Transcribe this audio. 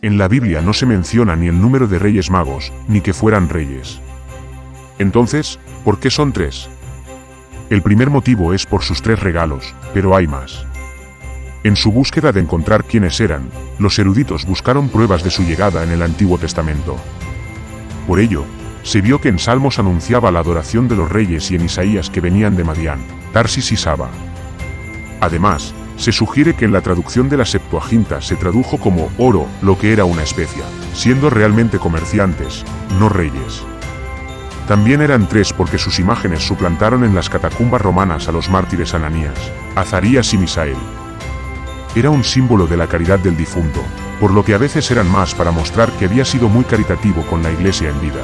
En la Biblia no se menciona ni el número de reyes magos, ni que fueran reyes. Entonces, ¿por qué son tres? El primer motivo es por sus tres regalos, pero hay más. En su búsqueda de encontrar quiénes eran, los eruditos buscaron pruebas de su llegada en el Antiguo Testamento. Por ello, se vio que en Salmos anunciaba la adoración de los reyes y en Isaías que venían de Madián, Tarsis y Saba. Además, se sugiere que en la traducción de la Septuaginta se tradujo como oro lo que era una especia, siendo realmente comerciantes, no reyes. También eran tres porque sus imágenes suplantaron en las catacumbas romanas a los mártires Ananías, Azarías y Misael. Era un símbolo de la caridad del difunto, por lo que a veces eran más para mostrar que había sido muy caritativo con la iglesia en vida.